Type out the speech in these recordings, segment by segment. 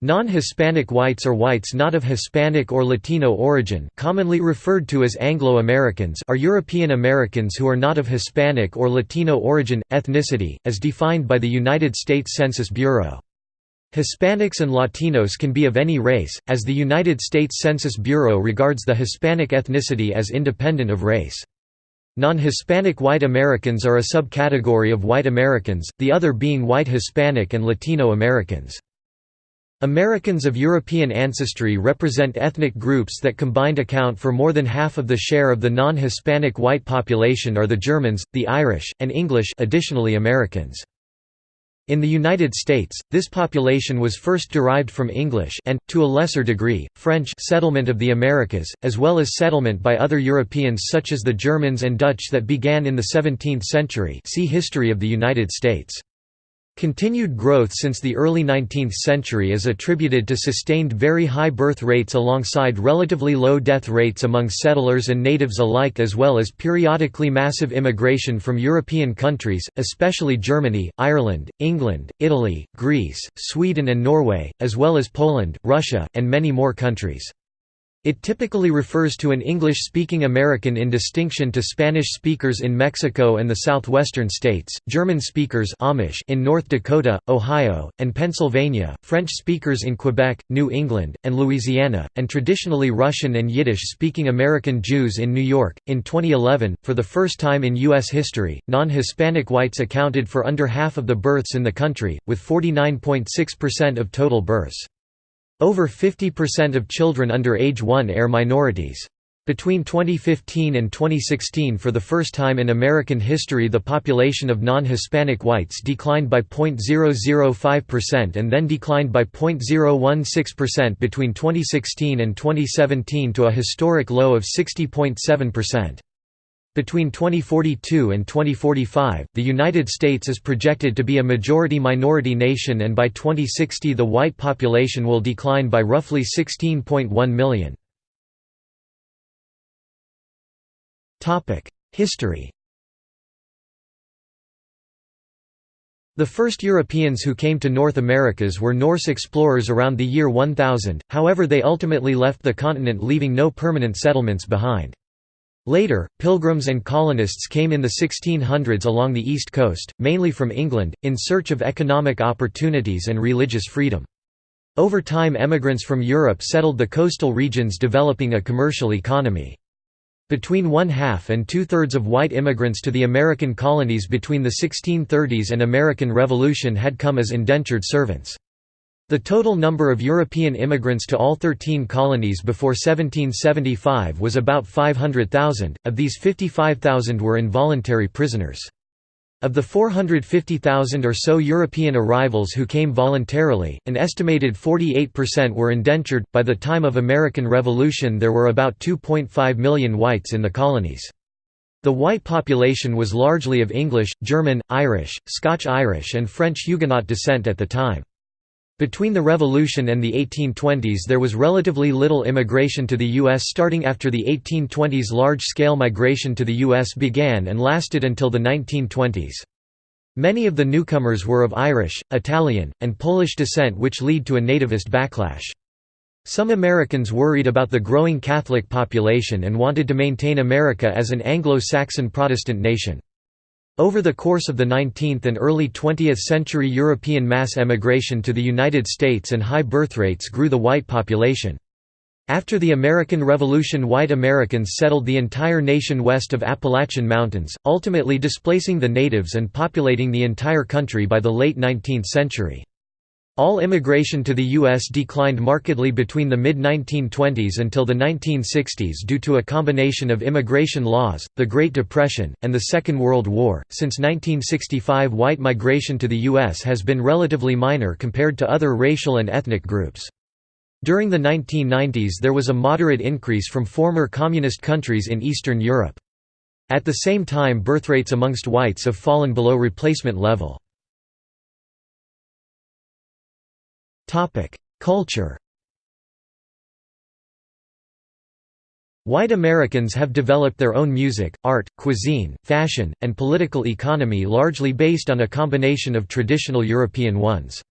Non-Hispanic whites or whites not of Hispanic or Latino origin commonly referred to as Anglo-Americans are European Americans who are not of Hispanic or Latino origin, ethnicity, as defined by the United States Census Bureau. Hispanics and Latinos can be of any race, as the United States Census Bureau regards the Hispanic ethnicity as independent of race. Non-Hispanic white Americans are a subcategory of white Americans, the other being white Hispanic and Latino Americans. Americans of European ancestry represent ethnic groups that combined account for more than half of the share of the non-Hispanic white population are the Germans, the Irish, and English additionally Americans. In the United States, this population was first derived from English and, to a lesser degree, French settlement of the Americas, as well as settlement by other Europeans such as the Germans and Dutch that began in the 17th century see History of the United States. Continued growth since the early 19th century is attributed to sustained very high birth rates alongside relatively low death rates among settlers and natives alike as well as periodically massive immigration from European countries, especially Germany, Ireland, England, Italy, Greece, Sweden and Norway, as well as Poland, Russia, and many more countries. It typically refers to an English-speaking American in distinction to Spanish speakers in Mexico and the southwestern states, German speakers Amish in North Dakota, Ohio, and Pennsylvania, French speakers in Quebec, New England, and Louisiana, and traditionally Russian and Yiddish-speaking American Jews in New York. In 2011, for the first time in U.S. history, non-Hispanic whites accounted for under half of the births in the country, with 49.6% of total births. Over 50% of children under age 1 are minorities. Between 2015 and 2016 for the first time in American history the population of non-Hispanic whites declined by 0.005% and then declined by 0.016% between 2016 and 2017 to a historic low of 60.7%. Between 2042 and 2045, the United States is projected to be a majority-minority nation and by 2060 the white population will decline by roughly 16.1 million. History The first Europeans who came to North Americas were Norse explorers around the year 1000, however they ultimately left the continent leaving no permanent settlements behind. Later, pilgrims and colonists came in the 1600s along the east coast, mainly from England, in search of economic opportunities and religious freedom. Over time emigrants from Europe settled the coastal regions developing a commercial economy. Between one-half and two-thirds of white immigrants to the American colonies between the 1630s and American Revolution had come as indentured servants. The total number of European immigrants to all 13 colonies before 1775 was about 500,000, of these 55,000 were involuntary prisoners. Of the 450,000 or so European arrivals who came voluntarily, an estimated 48% were indentured. By the time of American Revolution, there were about 2.5 million whites in the colonies. The white population was largely of English, German, Irish, Scotch-Irish, and French Huguenot descent at the time. Between the Revolution and the 1820s there was relatively little immigration to the U.S. starting after the 1820s large-scale migration to the U.S. began and lasted until the 1920s. Many of the newcomers were of Irish, Italian, and Polish descent which lead to a nativist backlash. Some Americans worried about the growing Catholic population and wanted to maintain America as an Anglo-Saxon Protestant nation. Over the course of the 19th and early 20th century European mass emigration to the United States and high birth rates grew the white population. After the American Revolution white Americans settled the entire nation west of Appalachian Mountains, ultimately displacing the natives and populating the entire country by the late 19th century. All immigration to the U.S. declined markedly between the mid-1920s until the 1960s due to a combination of immigration laws, the Great Depression, and the Second World War. Since 1965, white migration to the U.S. has been relatively minor compared to other racial and ethnic groups. During the 1990s there was a moderate increase from former communist countries in Eastern Europe. At the same time birthrates amongst whites have fallen below replacement level. Culture. White Americans have developed their own music, art, cuisine, fashion, and political economy largely based on a combination of traditional European ones.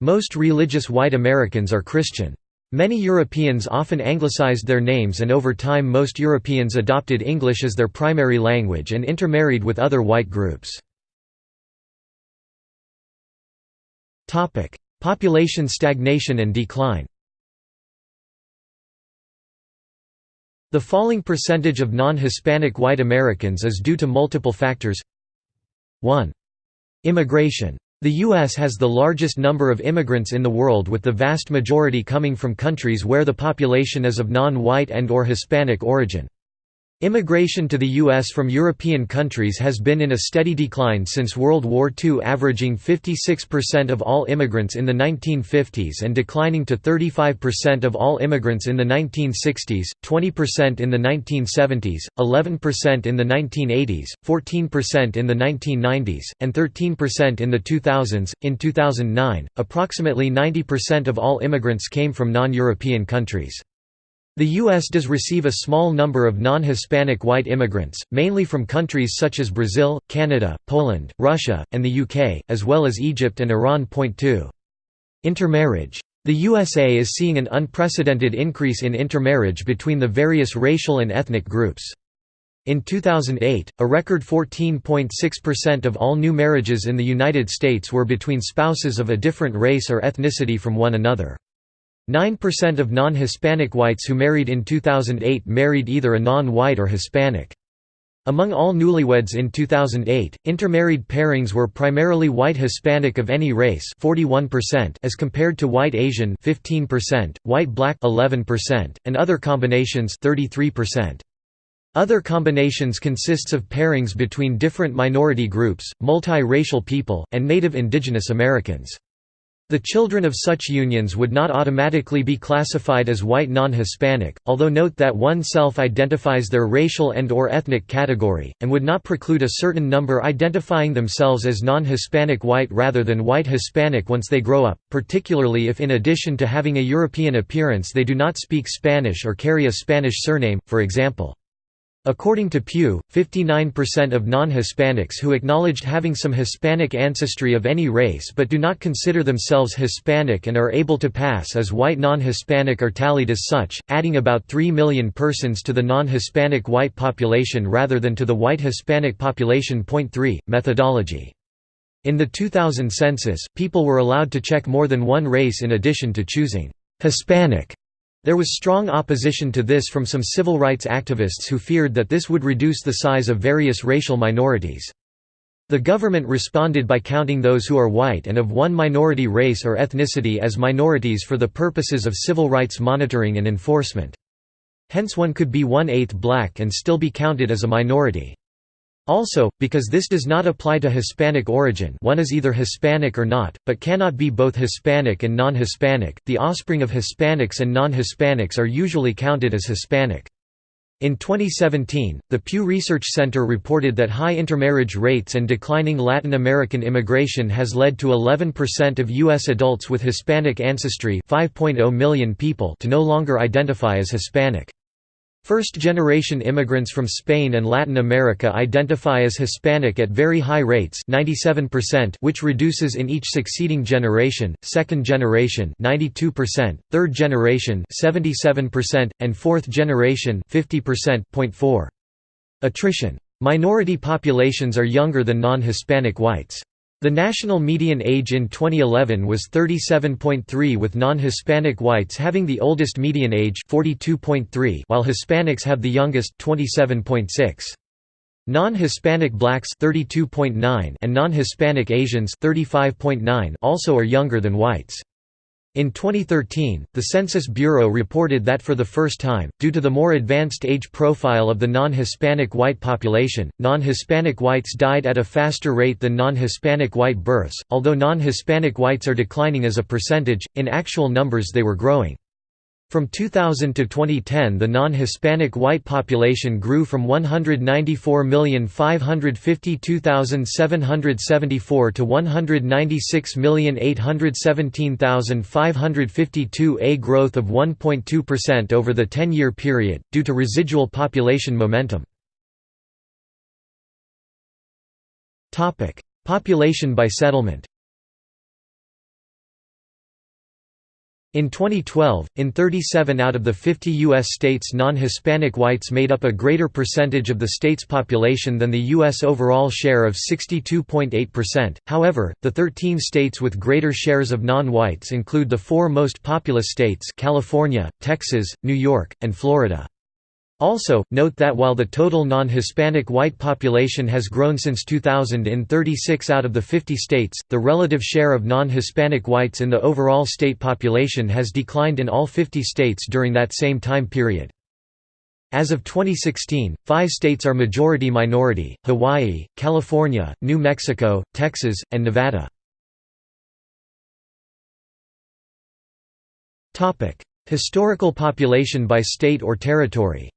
Most religious white Americans are Christian. Many Europeans often anglicized their names and over time most Europeans adopted English as their primary language and intermarried with other white groups. Population stagnation and decline The falling percentage of non-Hispanic white Americans is due to multiple factors 1. Immigration. The U.S. has the largest number of immigrants in the world with the vast majority coming from countries where the population is of non-white and or Hispanic origin. Immigration to the U.S. from European countries has been in a steady decline since World War II averaging 56% of all immigrants in the 1950s and declining to 35% of all immigrants in the 1960s, 20% in the 1970s, 11% in the 1980s, 14% in the 1990s, and 13% in the 2000s. In 2009, approximately 90% of all immigrants came from non-European countries. The U.S. does receive a small number of non-Hispanic white immigrants, mainly from countries such as Brazil, Canada, Poland, Russia, and the UK, as well as Egypt and Iran. 2. Intermarriage. The USA is seeing an unprecedented increase in intermarriage between the various racial and ethnic groups. In 2008, a record 14.6% of all new marriages in the United States were between spouses of a different race or ethnicity from one another. 9% of non-Hispanic whites who married in 2008 married either a non-white or Hispanic. Among all newlyweds in 2008, intermarried pairings were primarily white Hispanic of any race 41% as compared to white Asian 15%, white black 11%, and other combinations 33%. Other combinations consists of pairings between different minority groups, multi-racial people, and Native Indigenous Americans. The children of such unions would not automatically be classified as white non-Hispanic, although note that one self-identifies their racial and or ethnic category, and would not preclude a certain number identifying themselves as non-Hispanic white rather than white Hispanic once they grow up, particularly if in addition to having a European appearance they do not speak Spanish or carry a Spanish surname, for example. According to Pew, 59% of non-Hispanics who acknowledged having some Hispanic ancestry of any race but do not consider themselves Hispanic and are able to pass as white non-Hispanic are tallied as such, adding about 3 million persons to the non-Hispanic white population rather than to the white Hispanic population. 3. Methodology In the 2000 census, people were allowed to check more than one race in addition to choosing Hispanic there was strong opposition to this from some civil rights activists who feared that this would reduce the size of various racial minorities. The government responded by counting those who are white and of one minority race or ethnicity as minorities for the purposes of civil rights monitoring and enforcement. Hence one could be one-eighth black and still be counted as a minority. Also, because this does not apply to Hispanic origin one is either Hispanic or not, but cannot be both Hispanic and non-Hispanic, the offspring of Hispanics and non-Hispanics are usually counted as Hispanic. In 2017, the Pew Research Center reported that high intermarriage rates and declining Latin American immigration has led to 11% of U.S. adults with Hispanic ancestry 5.0 million people to no longer identify as Hispanic. First-generation immigrants from Spain and Latin America identify as Hispanic at very high rates 97% which reduces in each succeeding generation, second generation 92%, third generation 77%, and fourth generation 50%. Attrition. Minority populations are younger than non-Hispanic whites. The national median age in 2011 was 37.3 with non-Hispanic whites having the oldest median age 42.3 while Hispanics have the youngest 27.6. Non-Hispanic blacks 32.9 and non-Hispanic Asians 35.9 also are younger than whites. In 2013, the Census Bureau reported that for the first time, due to the more advanced age profile of the non-Hispanic white population, non-Hispanic whites died at a faster rate than non-Hispanic white births. Although non-Hispanic whites are declining as a percentage, in actual numbers they were growing. From 2000 to 2010 the non-Hispanic white population grew from 194,552,774 to 196,817,552 a growth of 1.2% over the 10-year period, due to residual population momentum. Population by settlement In 2012, in 37 out of the 50 U.S. states non-Hispanic whites made up a greater percentage of the state's population than the U.S. overall share of 62.8%. However, the 13 states with greater shares of non-whites include the four most populous states California, Texas, New York, and Florida. Also, note that while the total non-Hispanic white population has grown since 2000 in 36 out of the 50 states, the relative share of non-Hispanic whites in the overall state population has declined in all 50 states during that same time period. As of 2016, five states are majority-minority, Hawaii, California, New Mexico, Texas, and Nevada. Historical population by state or territory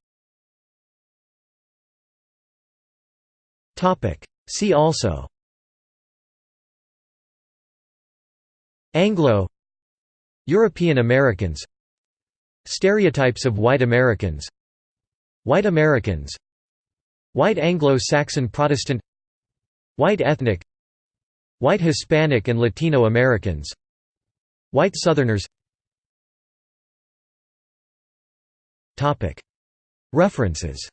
See also. Anglo. European Americans. Stereotypes of white Americans. White Americans. White Anglo-Saxon Protestant. White ethnic. White Hispanic and Latino Americans. White Southerners. References